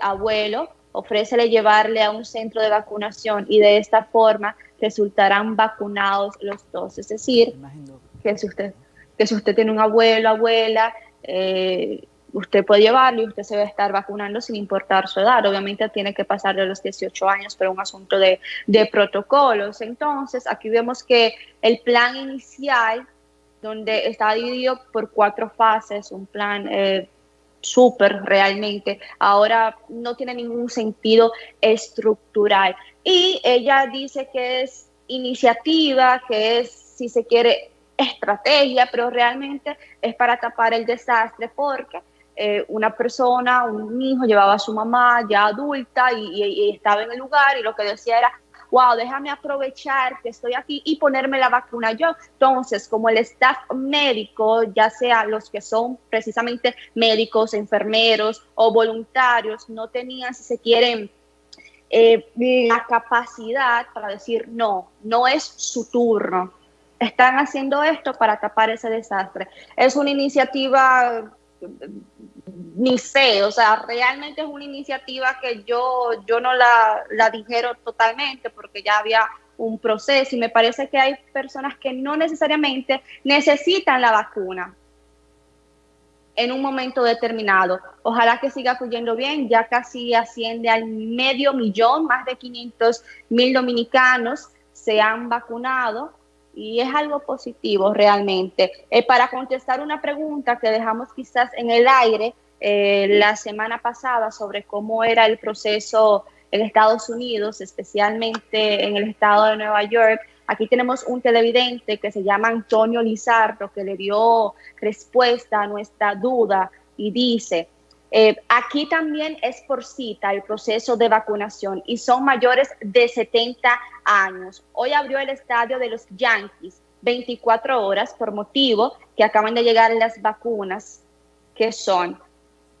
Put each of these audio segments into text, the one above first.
abuelo, ofrécele llevarle a un centro de vacunación y de esta forma resultarán vacunados los dos. Es decir, que si usted, que si usted tiene un abuelo, abuela, eh, usted puede llevarlo y usted se va a estar vacunando sin importar su edad. Obviamente tiene que pasar de los 18 años, pero un asunto de, de protocolos. Entonces, aquí vemos que el plan inicial, donde está dividido por cuatro fases, un plan eh, súper realmente, ahora no tiene ningún sentido estructural. Y ella dice que es iniciativa, que es, si se quiere, estrategia, pero realmente es para tapar el desastre porque eh, una persona, un hijo llevaba a su mamá ya adulta y, estaba en el lugar y lo que decía era, wow, déjame aprovechar que estoy aquí y ponerme la vacuna yo. Entonces, como el staff médico, ya sea los que son precisamente médicos, enfermeros o voluntarios, no tenían, si se quieren, eh, la capacidad para decir, no, no es su turno. Están haciendo esto para tapar ese desastre. Es una iniciativa ni sé, o sea, realmente es una iniciativa que yo, yo no la, la totalmente porque ya había un proceso y me parece que hay personas que no necesariamente necesitan la vacuna en un momento determinado. Ojalá que siga fluyendo bien, ya casi asciende al medio millón, más de 500 mil dominicanos se han vacunado y es algo positivo realmente. Eh, para contestar una pregunta que dejamos quizás en el aire eh, la semana pasada sobre cómo era el proceso en Estados Unidos, especialmente en el estado de Nueva York, aquí tenemos un televidente que se llama Antonio Lizardo que le dio respuesta a nuestra duda y dice, eh, aquí también es por cita el proceso de vacunación y son mayores de 70 años. Hoy abrió el estadio de los Yankees 24 horas por motivo que acaban de llegar las vacunas que son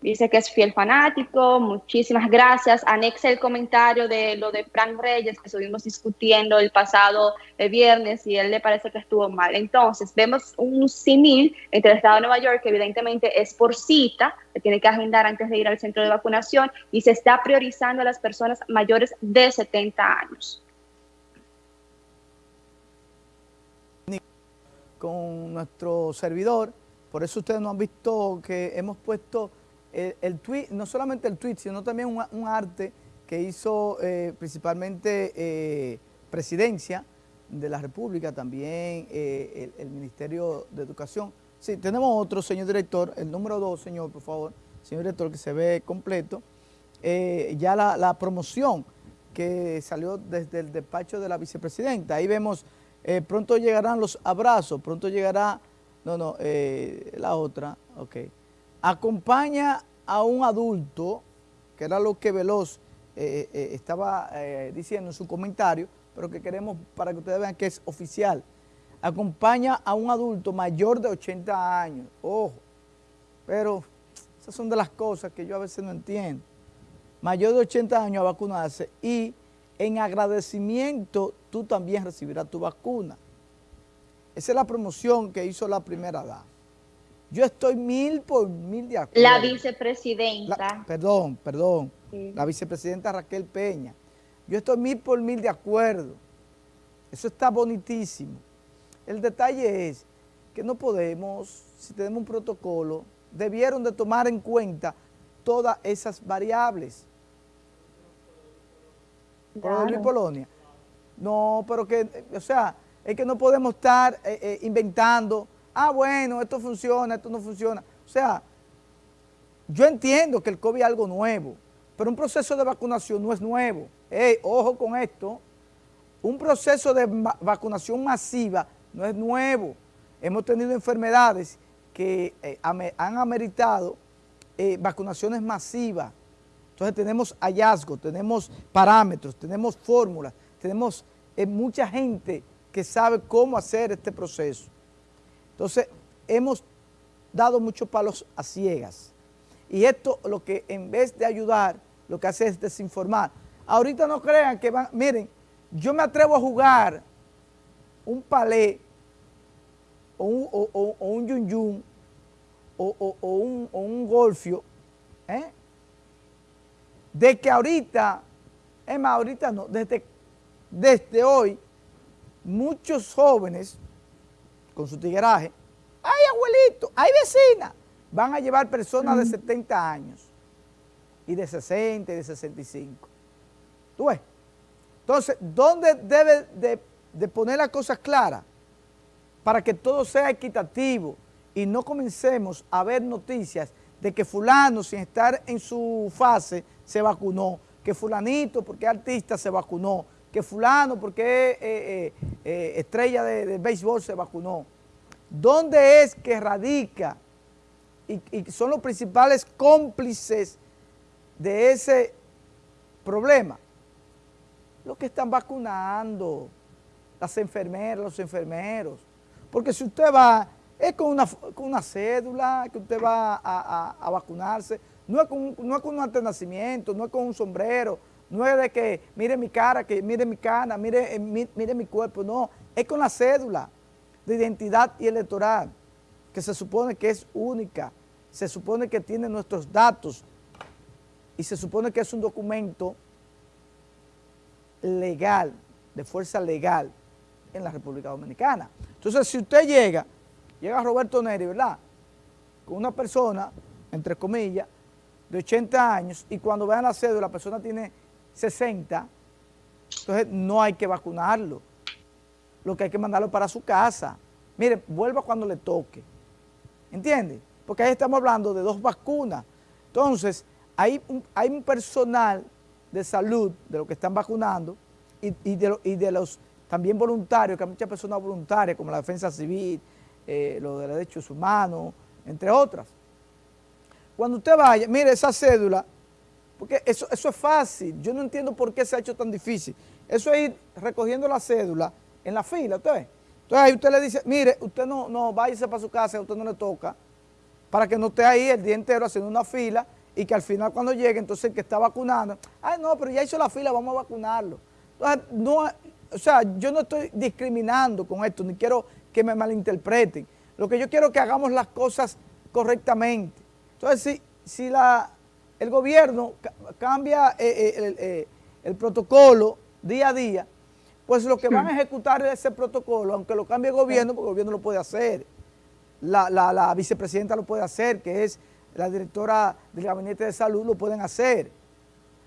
Dice que es fiel fanático, muchísimas gracias. Anexa el comentario de lo de Frank Reyes que estuvimos discutiendo el pasado viernes y él le parece que estuvo mal. Entonces, vemos un simil entre el Estado de Nueva York, que evidentemente es por cita, se tiene que agendar antes de ir al centro de vacunación y se está priorizando a las personas mayores de 70 años. Con nuestro servidor, por eso ustedes no han visto que hemos puesto el, tweet, no solamente el tweet, sino también un, arte que hizo eh, principalmente eh, Presidencia de la República, también eh, el, Ministerio de Educación. Sí, tenemos otro, señor director, el número dos, señor, por favor, señor director, que se ve completo. ya la, la, promoción que salió desde el despacho de la vicepresidenta. Ahí vemos, pronto llegarán los abrazos, pronto llegará, no, no, la otra, ok acompaña a un adulto, que era lo que Veloz eh, eh, estaba eh, diciendo en su comentario, pero que queremos para que ustedes vean que es oficial, acompaña a un adulto mayor de 80 años, ojo, pero esas son de las cosas que yo a veces no entiendo, mayor de 80 años a vacunarse y en agradecimiento tú también recibirás tu vacuna. Esa es la promoción que hizo la primera edad. Yo estoy mil por mil de acuerdo. La vicepresidenta. perdón, perdón. La vicepresidenta Raquel Peña. Yo estoy mil por mil de acuerdo. Eso está bonitísimo. El detalle es que no podemos, si tenemos un protocolo, debieron de tomar en cuenta todas esas variables. Claro. Polonia. No, pero que, o sea, es que no podemos estar eh, eh, inventando ah, bueno, esto funciona, esto no funciona. O sea, yo entiendo que el COVID es algo nuevo, pero un proceso de vacunación no es nuevo. ojo con esto, un proceso de vacunación masiva no es nuevo. Hemos tenido enfermedades que eh, han ameritado eh, vacunaciones masivas. Entonces tenemos hallazgos, tenemos parámetros, tenemos fórmulas, tenemos eh, mucha gente que sabe cómo hacer este proceso. Entonces, hemos dado muchos palos a ciegas. Y esto lo que en vez de ayudar, lo que hace es desinformar. Ahorita no crean que van, miren, yo me atrevo a jugar un palé o un, o, un yun yun o, un, golfio, ¿eh? de que ahorita, es más, ahorita no, desde, desde hoy, muchos jóvenes con su tigueraje, hay abuelito, hay vecina, van a llevar personas de 70 años y de 60 y de 65. ¿Tú ves? Entonces, ¿dónde debe de, poner las cosas claras? Para que todo sea equitativo y no comencemos a ver noticias de que fulano sin estar en su fase se vacunó, que fulanito porque es artista se vacunó, que fulano porque eh, eh, eh, estrella de, béisbol se vacunó. ¿Dónde es que radica y, son los principales cómplices de ese problema? Los que están vacunando, las enfermeras, los enfermeros. Porque si usted va, es con una, con una cédula que usted va a, vacunarse, no es, con, no es con un antenacimiento, no es con un sombrero, no es de que mire mi cara, que mire mi cana, mire, eh, mire mi cuerpo, no, es con la cédula de identidad y electoral, que se supone que es única, se supone que tiene nuestros datos y se supone que es un documento legal, de fuerza legal en la República Dominicana. Entonces, si usted llega, llega Roberto Neri, ¿verdad? Con una persona, entre comillas, de 80 años, y cuando vean la cédula, la persona tiene 60, entonces no hay que vacunarlo. Lo que hay que mandarlo para su casa. Mire, vuelva cuando le toque. ¿Entiende? Porque ahí estamos hablando de dos vacunas. Entonces, hay hay un personal de salud, de los que están vacunando, y, de, los también voluntarios, que hay muchas personas voluntarias, como la defensa civil, eh, los de derechos humanos, entre otras. Cuando usted vaya, mire esa cédula, porque eso, eso es fácil, yo no entiendo por qué se ha hecho tan difícil. Eso es ir recogiendo la cédula en la fila, ¿usted ve? Entonces ahí usted le dice, mire, usted no, no, váyase para su casa, a usted no le toca, para que no esté ahí el día entero haciendo una fila y que al final cuando llegue, entonces el que está vacunando, ay no, pero ya hizo la fila, vamos a vacunarlo. no, o sea, yo no estoy discriminando con esto, ni quiero que me malinterpreten. Lo que yo quiero es que hagamos las cosas correctamente. Entonces, si, si la, el gobierno cambia eh, eh, eh, el, protocolo día a día, pues lo que van a ejecutar ese protocolo, aunque lo cambie el gobierno, porque el gobierno lo puede hacer, la, la vicepresidenta lo puede hacer, que es la directora del Gabinete de Salud lo pueden hacer.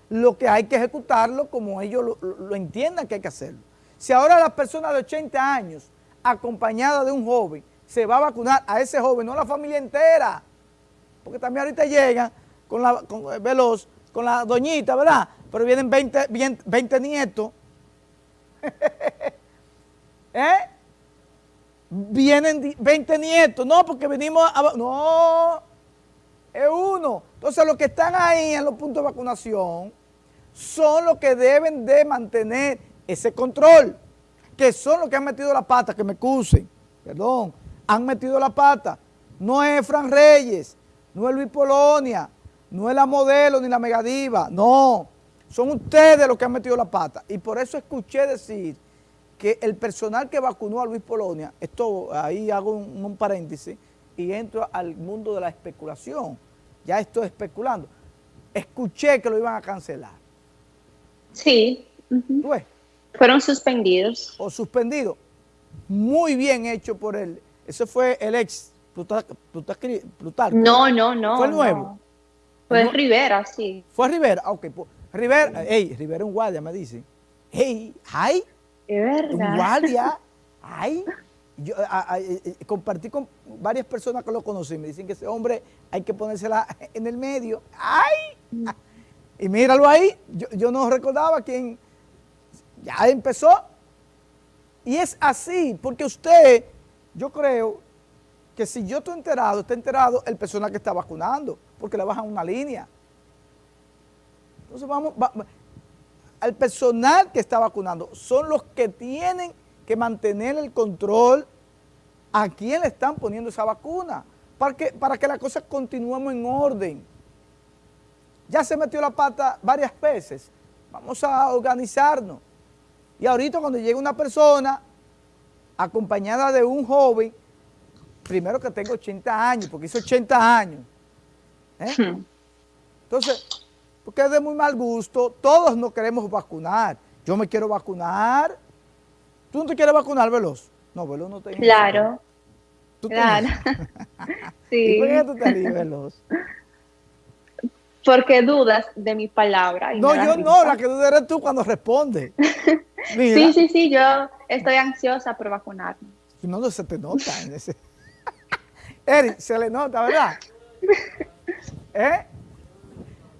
Lo que hay que ejecutarlo como ellos lo, entiendan que hay que hacerlo. Si ahora la persona de 80 años, acompañada de un joven, se va a vacunar a ese joven, no a la familia entera, porque también ahorita llegan con la con, eh, veloz, con la doñita, ¿verdad? Pero vienen 20, 20 nietos. ¿Eh? Vienen 20 nietos, no, porque venimos a... No, es uno. Entonces los que están ahí en los puntos de vacunación son los que deben de mantener ese control, que son los que han metido la pata, que me excusen, perdón, han metido la pata. No es Fran Reyes, no es Luis Polonia, no es la modelo ni la megadiva, no. Son ustedes los que han metido la pata. Y por eso escuché decir que el personal que vacunó a Luis Polonia, esto ahí hago un paréntesis, y entro al mundo de la especulación. Ya estoy especulando. Escuché que lo iban a cancelar. Sí. Fueron suspendidos. O suspendidos. Muy bien hecho por él. Ese fue el ex Plutarco. No, no, no. ¿Fue el nuevo? Fue Rivera, sí. ¿Fue Rivera? Ok. Rivera, ey, Rivera un guardia, me dice. Hey, ay. Es verdad. Un guardia. Ay. Yo eh, eh, compartí con varias personas que lo conocen, me dicen que ese hombre hay que ponérsela en el medio. ¡Ay! Y míralo ahí, yo, no recordaba quién ya empezó. Y es así, porque usted, yo creo que si yo estoy enterado, está enterado el personal que está vacunando, porque le bajan una línea. Entonces vamos, al personal que está vacunando, son los que tienen que mantener el control a quién le están poniendo esa vacuna, para que, para que las cosas continuemos en orden. Ya se metió la pata varias veces, vamos a organizarnos. Y ahorita cuando llegue una persona acompañada de un joven, primero que tenga 80 años, porque hizo 80 años. ¿Eh? Hmm. Entonces, porque es de muy mal gusto, todos nos queremos vacunar. Yo me quiero vacunar. ¿Tú no te quieres vacunar, Veloz? No, Veloz no te Claro. ¿Tú claro. sí. ¿Y por qué tú te ríes, Veloz? Porque dudas de mi palabra. no, yo no, la que duda eres tú cuando respondes. sí, sí, sí, yo estoy ansiosa por vacunarme. No, no se te nota. En ese... Eric, se le nota, ¿verdad? ¿Eh?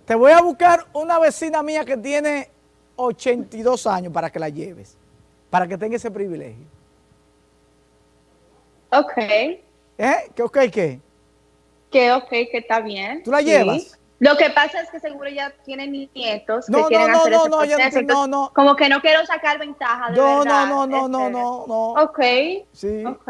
Te voy a buscar una vecina mía que tiene 82 años para que la lleves, para que tenga ese privilegio. Ok. ¿Eh? ¿Qué ok qué? Que ok, que está bien. ¿Tú la llevas? Lo que pasa es que seguro ya tienen nietos no, que quieren no, hacer no, ese no, proceso, no, no, Como que no quiero sacar ventaja, de no, verdad. No, no, no, no, no, no. Ok. Sí. Ok.